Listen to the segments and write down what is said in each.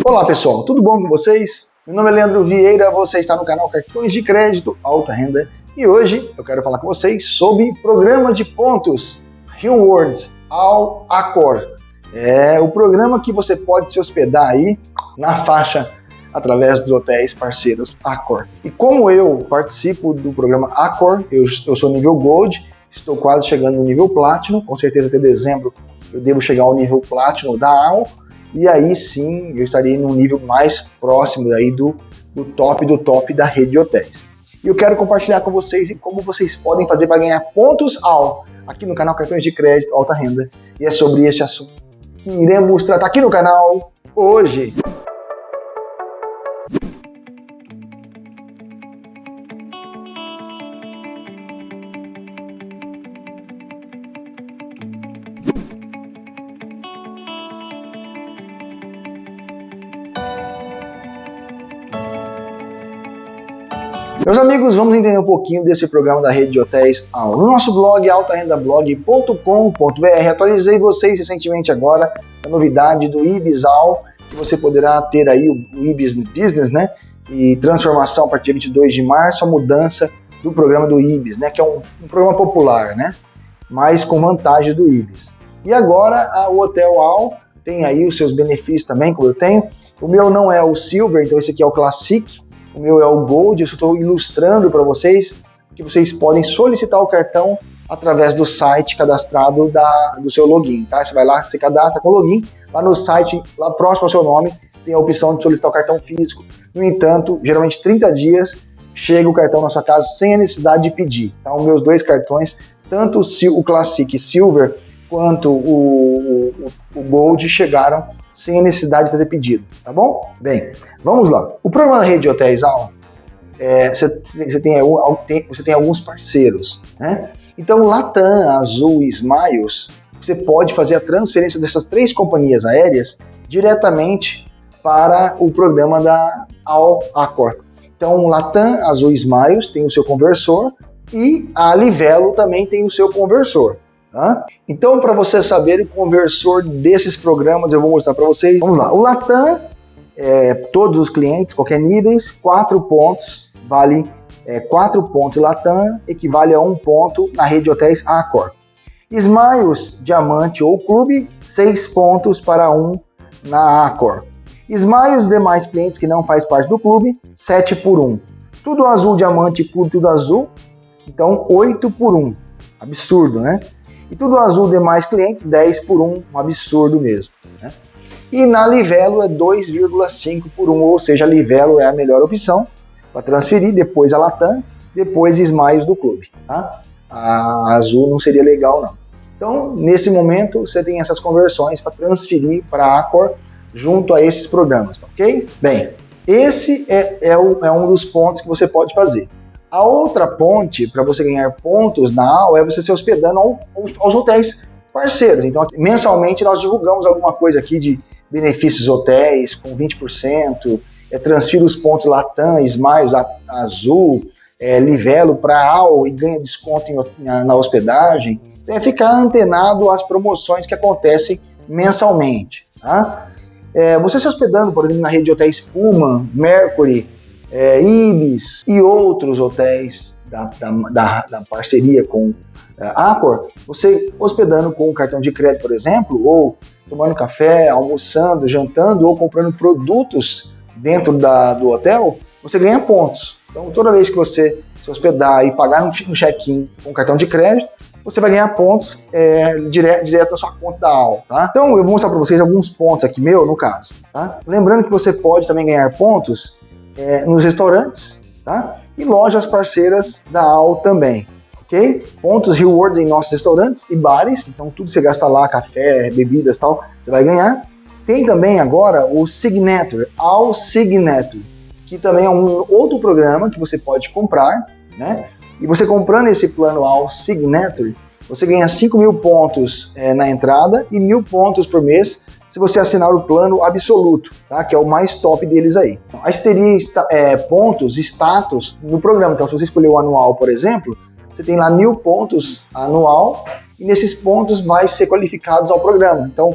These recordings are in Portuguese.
Olá pessoal, tudo bom com vocês? Meu nome é Leandro Vieira, você está no canal Cartões de Crédito Alta Renda e hoje eu quero falar com vocês sobre programa de pontos Rewards ao Accor. É o programa que você pode se hospedar aí na faixa através dos hotéis parceiros Accor. E como eu participo do programa Accor, eu, eu sou nível Gold, estou quase chegando no nível Platinum, com certeza até dezembro eu devo chegar ao nível Platinum da AL, e aí sim eu estarei num nível mais próximo aí do, do top do top da rede de hotéis. E eu quero compartilhar com vocês como vocês podem fazer para ganhar pontos AL aqui no canal Cartões de Crédito Alta Renda. E é sobre este assunto que iremos tratar aqui no canal hoje. Meus amigos, vamos entender um pouquinho desse programa da rede de hotéis AL. No nosso blog, altarendablog.com.br, atualizei vocês recentemente agora a novidade do Ibis AL, que você poderá ter aí o Ibis Business, né? E transformação a partir de 22 de março, a mudança do programa do Ibis, né? Que é um, um programa popular, né? Mas com vantagem do Ibis. E agora a, o Hotel AL tem aí os seus benefícios também, como eu tenho. O meu não é o Silver, então esse aqui é o Classic, o meu é o Gold, eu estou ilustrando para vocês que vocês podem solicitar o cartão através do site cadastrado da, do seu login, tá? Você vai lá, você cadastra com o login, lá no site, lá próximo ao seu nome, tem a opção de solicitar o cartão físico. No entanto, geralmente 30 dias chega o cartão na sua casa sem a necessidade de pedir. Tá? Os meus dois cartões, tanto o Classic Silver quanto o, o, o Gold chegaram sem a necessidade de fazer pedido, tá bom? Bem, vamos lá. O programa da rede de hotéis Al, é, você, você, tem, você tem alguns parceiros, né? Então, Latam, Azul e Smiles, você pode fazer a transferência dessas três companhias aéreas diretamente para o programa da Al Accor. Então, Latam, Azul e Smiles tem o seu conversor e a Livelo também tem o seu conversor. Tá? Então, para você saber o conversor desses programas, eu vou mostrar para vocês. Vamos lá. O Latam, é, todos os clientes, qualquer níveis, 4 pontos, vale é, 4 pontos Latam, equivale a 1 ponto na rede de hotéis Accor. Smiles, Diamante ou Clube, 6 pontos para 1 na Accor. Smiles, demais clientes que não faz parte do clube, 7 por 1. Tudo azul, diamante, clube, tudo azul, então 8 por 1. Absurdo, né? E tudo azul demais clientes, 10 por 1, um absurdo mesmo. Né? E na Livelo é 2,5 por 1, ou seja, a Livelo é a melhor opção para transferir, depois a Latam, depois Smiles do clube. Tá? A Azul não seria legal não. Então, nesse momento, você tem essas conversões para transferir para a Accor junto a esses programas, tá ok? Bem, esse é, é, é um dos pontos que você pode fazer. A outra ponte para você ganhar pontos na AU é você se hospedando ao, aos, aos hotéis parceiros. Então, mensalmente nós divulgamos alguma coisa aqui de benefícios hotéis com 20%, é, transfira os pontos Latam, Smiles, Azul, é, Livelo para AU e ganha desconto em, na, na, hospedagem. É ficar antenado às promoções que acontecem mensalmente. Tá? É, você se hospedando, por exemplo, na rede de hotéis Puma, Mercury, é, Ibis e outros hotéis da, da, da, da parceria com a é, Accor, você hospedando com o cartão de crédito, por exemplo, ou tomando café, almoçando, jantando ou comprando produtos dentro da, do hotel, você ganha pontos. Então, toda vez que você se hospedar e pagar um check-in com cartão de crédito, você vai ganhar pontos é, direto, direto na sua conta da aula, tá? Então, eu vou mostrar para vocês alguns pontos aqui, meu, no caso, tá? Lembrando que você pode também ganhar pontos é, nos restaurantes, tá? E lojas parceiras da AL também, ok? Pontos rewards em nossos restaurantes e bares, então tudo que você gasta lá, café, bebidas tal, você vai ganhar. Tem também agora o Signature, AL Signature, que também é um outro programa que você pode comprar, né? E você comprando esse plano AL Signature, você ganha 5 mil pontos é, na entrada e mil pontos por mês se você assinar o plano absoluto, tá? que é o mais top deles aí. Aí você teria é, pontos, status no programa. Então, se você escolher o anual, por exemplo, você tem lá mil pontos anual e nesses pontos vai ser qualificados ao programa. Então,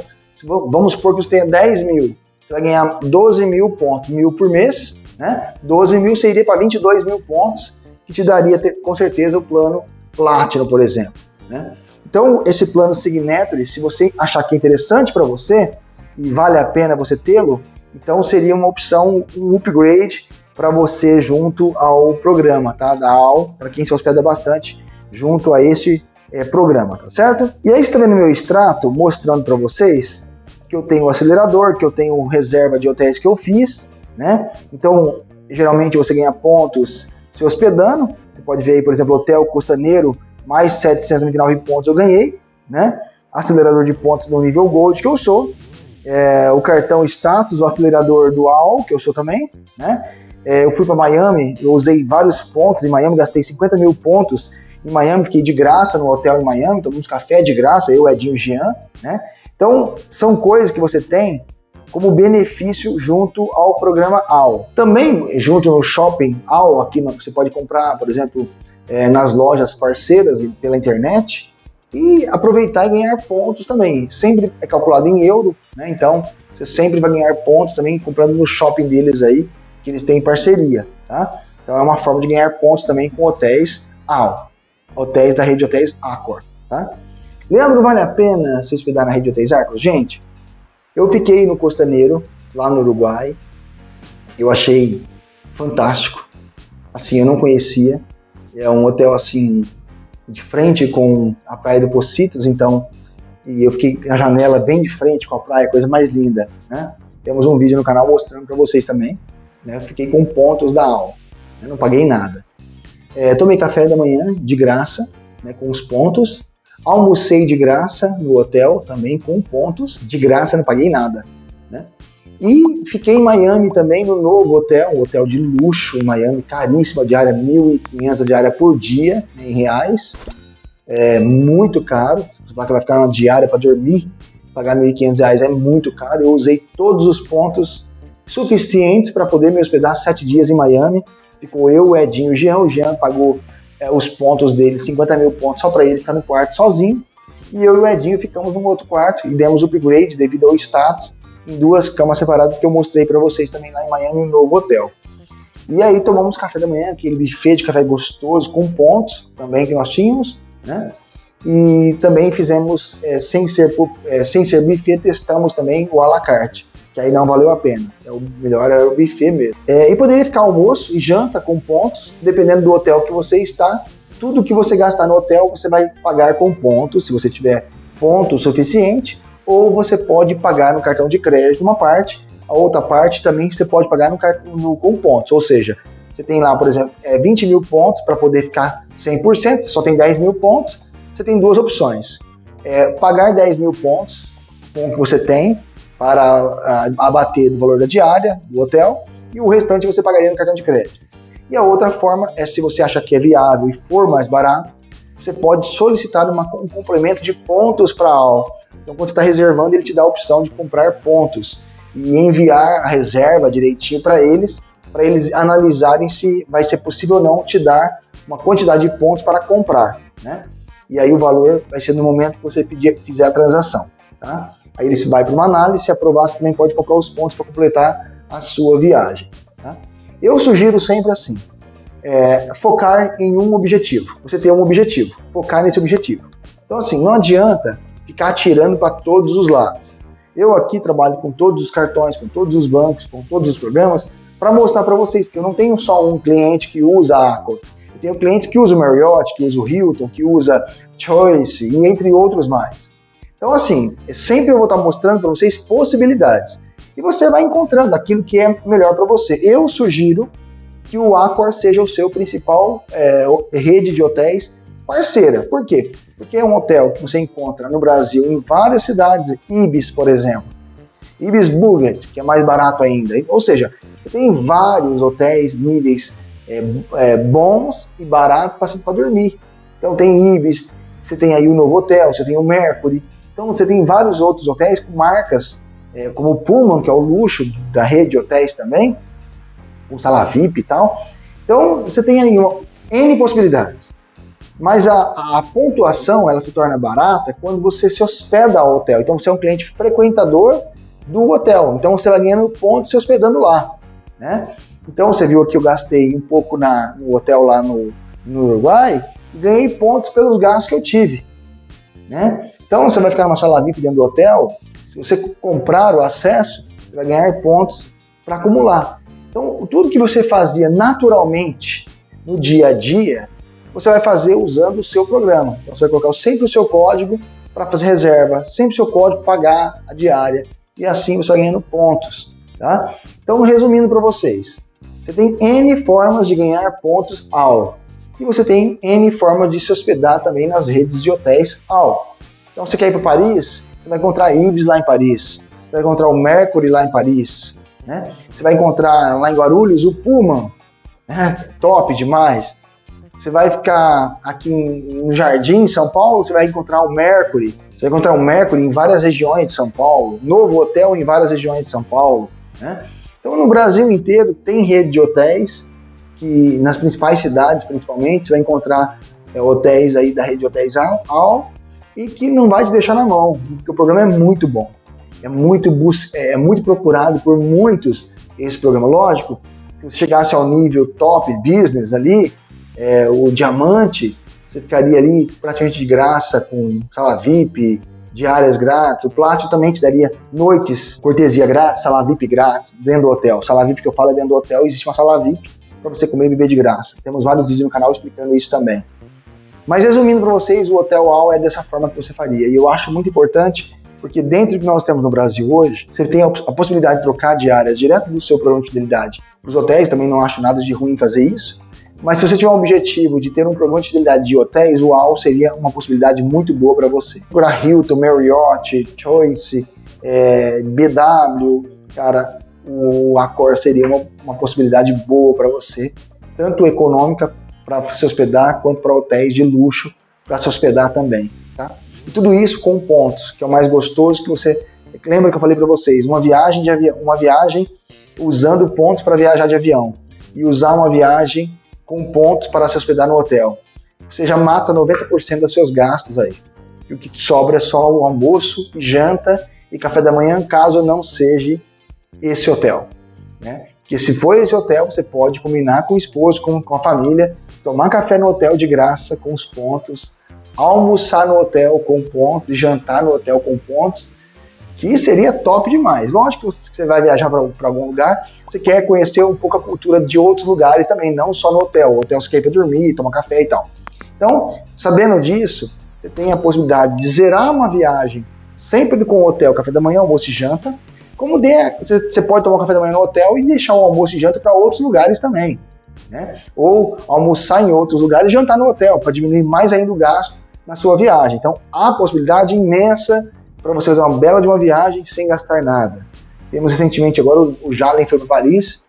vamos supor que você tenha 10 mil. você vai ganhar 12 mil pontos, mil por mês, né? 12 mil você iria para 22 mil pontos, que te daria com certeza o plano Platinum, por exemplo, né? Então, esse plano Signature, se você achar que é interessante para você e vale a pena você tê-lo, então seria uma opção, um upgrade para você junto ao programa, tá? Da AL, para quem se hospeda bastante, junto a este é, programa, tá certo? E aí está vendo meu extrato mostrando para vocês que eu tenho o acelerador, que eu tenho reserva de hotéis que eu fiz, né? Então, geralmente você ganha pontos se hospedando. Você pode ver aí, por exemplo, Hotel Costaneiro, mais 799 pontos eu ganhei, né? Acelerador de pontos no nível Gold que eu sou. É, o cartão status, o acelerador dual, que eu sou também, né? É, eu fui para Miami, eu usei vários pontos em Miami, gastei 50 mil pontos em Miami, fiquei de graça no hotel em Miami, tomamos café de graça, eu, Edinho e Jean, né? Então, são coisas que você tem como benefício junto ao programa AL. Também, junto no shopping AL, aqui você pode comprar, por exemplo, é, nas lojas parceiras pela internet e aproveitar e ganhar pontos também. Sempre é calculado em euro, né? Então, você sempre vai ganhar pontos também comprando no shopping deles aí, que eles têm parceria, tá? Então é uma forma de ganhar pontos também com hotéis AL, hotéis da rede de hotéis Accor, tá? Leandro, vale a pena se hospedar na rede de hotéis Accor? Gente, eu fiquei no Costaneiro, lá no Uruguai, eu achei fantástico, assim, eu não conhecia, é um hotel assim, de frente com a praia do Pocitos, então, e eu fiquei na janela bem de frente com a praia, coisa mais linda, né? Temos um vídeo no canal mostrando para vocês também, né? Fiquei com pontos da aula, né? não paguei nada. É, tomei café da manhã de graça, né, com os pontos. Almocei de graça no hotel também com pontos, de graça, não paguei nada. E fiquei em Miami também, no novo hotel, um hotel de luxo em Miami, caríssima diária, 1.500 diária por dia, em reais. É muito caro, você vai ficar uma diária para dormir, pagar 1.500 reais é muito caro. Eu usei todos os pontos suficientes para poder me hospedar sete dias em Miami. Ficou eu, o Edinho e o Jean. O Jean pagou é, os pontos dele, 50 mil pontos, só para ele ficar no quarto sozinho. E eu e o Edinho ficamos no outro quarto e demos upgrade devido ao status em duas camas separadas que eu mostrei para vocês também lá em Miami, no novo hotel. E aí tomamos café da manhã, aquele buffet de café gostoso, com pontos também que nós tínhamos, né? E também fizemos, é, sem, ser, é, sem ser buffet, testamos também o à la carte que aí não valeu a pena. É o melhor era o buffet mesmo. É, e poderia ficar almoço e janta com pontos, dependendo do hotel que você está. Tudo que você gastar no hotel, você vai pagar com pontos, se você tiver ponto suficiente, ou você pode pagar no cartão de crédito uma parte, a outra parte também você pode pagar no, no com pontos, ou seja, você tem lá, por exemplo, é, 20 mil pontos para poder ficar 100%, você só tem 10 mil pontos, você tem duas opções. É, pagar 10 mil pontos com o que você tem, para abater do valor da diária do hotel e o restante você pagaria no cartão de crédito. E a outra forma é se você acha que é viável e for mais barato, você pode solicitar uma, um complemento de pontos para a aula. Então, quando você está reservando, ele te dá a opção de comprar pontos e enviar a reserva direitinho para eles, para eles analisarem se vai ser possível ou não te dar uma quantidade de pontos para comprar, né? E aí o valor vai ser no momento que você pedir, fizer a transação, tá? Aí ele vai para uma análise, se aprovar, você também pode comprar os pontos para completar a sua viagem. Tá? Eu sugiro sempre assim, é, focar em um objetivo. Você tem um objetivo, focar nesse objetivo. Então assim, não adianta ficar atirando para todos os lados. Eu aqui trabalho com todos os cartões, com todos os bancos, com todos os programas, para mostrar para vocês, porque eu não tenho só um cliente que usa a Accor. Eu tenho clientes que usam o Marriott, que usam o Hilton, que usa Choice e entre outros mais. Então, assim, sempre eu vou estar mostrando para vocês possibilidades. E você vai encontrando aquilo que é melhor para você. Eu sugiro que o Accor seja o seu principal é, rede de hotéis parceira. Por quê? Porque é um hotel que você encontra no Brasil em várias cidades, Ibis, por exemplo. Ibis Buget, que é mais barato ainda. Ou seja, tem vários hotéis, níveis é, é, bons e baratos para dormir. Então tem Ibis, você tem aí o Novo Hotel, você tem o Mercury, então você tem vários outros hotéis com marcas, é, como o Pullman, que é o luxo da rede de hotéis também, o Sala VIP e tal. Então você tem aí N possibilidades. Mas a, a, pontuação ela se torna barata quando você se hospeda ao hotel. Então você é um cliente frequentador do hotel. Então você vai ganhando pontos se hospedando lá, né? Então você viu aqui eu gastei um pouco na, no hotel lá no, no Uruguai e ganhei pontos pelos gastos que eu tive, né? Então você vai ficar numa sala VIP dentro do hotel, se você comprar o acesso, você vai ganhar pontos para acumular. Então tudo que você fazia naturalmente no dia a dia, você vai fazer usando o seu programa. Então, você vai colocar sempre o seu código para fazer reserva, sempre o seu código pagar a diária e assim você vai ganhando pontos. Tá? Então, resumindo para vocês, você tem N formas de ganhar pontos ao e você tem N formas de se hospedar também nas redes de hotéis ao. Então, você quer ir para Paris, você vai encontrar Ibis lá em Paris, você vai encontrar o Mercury lá em Paris, né? você vai encontrar lá em Guarulhos o Pullman, né? top demais. Você vai ficar aqui no Jardim, São Paulo, você vai encontrar o Mercury. Você vai encontrar o Mercury em várias regiões de São Paulo, novo hotel em várias regiões de São Paulo. Né? Então, no Brasil inteiro tem rede de hotéis, que nas principais cidades, principalmente, você vai encontrar é, hotéis aí da rede de hotéis AL, e que não vai te deixar na mão, porque o programa é muito bom. É muito, é, é muito procurado por muitos esse programa. Lógico, se chegasse ao nível top business ali, é, o diamante, você ficaria ali praticamente de graça com sala VIP, diárias grátis. O Platinum também te daria noites, cortesia grátis, sala VIP grátis, dentro do hotel. Sala VIP que eu falo é dentro do hotel, existe uma sala VIP para você comer e beber de graça. Temos vários vídeos no canal explicando isso também. Mas resumindo para vocês, o Hotel AL é dessa forma que você faria. E eu acho muito importante porque dentro do que nós temos no Brasil hoje, você tem a, possibilidade de trocar diárias direto do seu programa de fidelidade. Os hotéis também não acho nada de ruim fazer isso. Mas se você tiver um objetivo de ter um programa de fidelidade de hotéis, o AL seria uma possibilidade muito boa para você. Para Hilton, Marriott, Choice, é, BW, cara, o Accor seria uma, uma possibilidade boa para você, tanto econômica para se hospedar, quanto para hotéis de luxo para se hospedar também. Tá? E tudo isso com pontos, que é o mais gostoso que você. Lembra que eu falei para vocês, uma viagem de avião, uma viagem usando pontos para viajar de avião e usar uma viagem com pontos para se hospedar no hotel. Você já mata 90% dos seus gastos aí. E o que sobra é só o almoço, janta e café da manhã, caso não seja esse hotel. Né? Porque se for esse hotel, você pode combinar com o esposo, com, com a família, tomar café no hotel de graça com os pontos, almoçar no hotel com pontos, jantar no hotel com pontos, que seria top demais. Lógico que você vai viajar para algum lugar, você quer conhecer um pouco a cultura de outros lugares também, não só no hotel. O hotel você quer ir para dormir, tomar café e tal. Então, sabendo disso, você tem a possibilidade de zerar uma viagem sempre com o hotel, café da manhã, almoço e janta. Como der, você pode tomar café da manhã no hotel e deixar o almoço e janta para outros lugares também. Né? Ou almoçar em outros lugares e jantar no hotel, para diminuir mais ainda o gasto na sua viagem. Então, há possibilidade imensa para você fazer uma bela de uma viagem sem gastar nada. Temos recentemente agora o Jalen foi para Paris,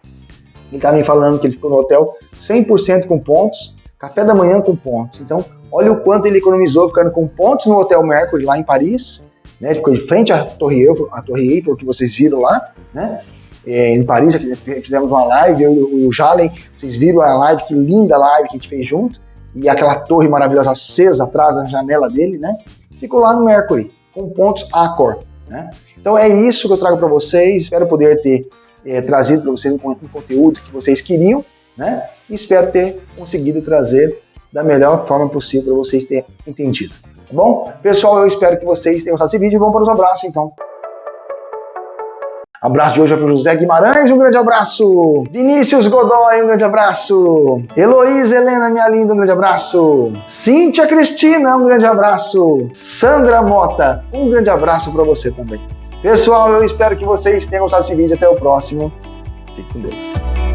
ele estava me falando que ele ficou no hotel 100% com pontos, café da manhã com pontos. Então, olha o quanto ele economizou ficando com pontos no Hotel Mercury lá em Paris, né? Ficou de frente à Torre Eiffel, a Torre Eiffel que vocês viram lá, né? É, em Paris, fizemos uma live, eu e o Jalen, vocês viram a live, que linda live que a gente fez junto e aquela torre maravilhosa acesa atrás da janela dele, né? Ficou lá no Mercury, com pontos Accor, né? Então é isso que eu trago para vocês, espero poder ter é, trazido para vocês um, um, conteúdo que vocês queriam, né? E espero ter conseguido trazer da melhor forma possível para vocês terem entendido, tá bom? Pessoal, eu espero que vocês tenham gostado desse vídeo vamos para os abraços então. Abraço de hoje é para José Guimarães, um grande abraço. Vinícius Godoy, um grande abraço. Heloísa Helena, minha linda, um grande abraço. Cíntia Cristina, um grande abraço. Sandra Mota, um grande abraço para você também. Pessoal, eu espero que vocês tenham gostado desse vídeo. Até o próximo. Fique com Deus.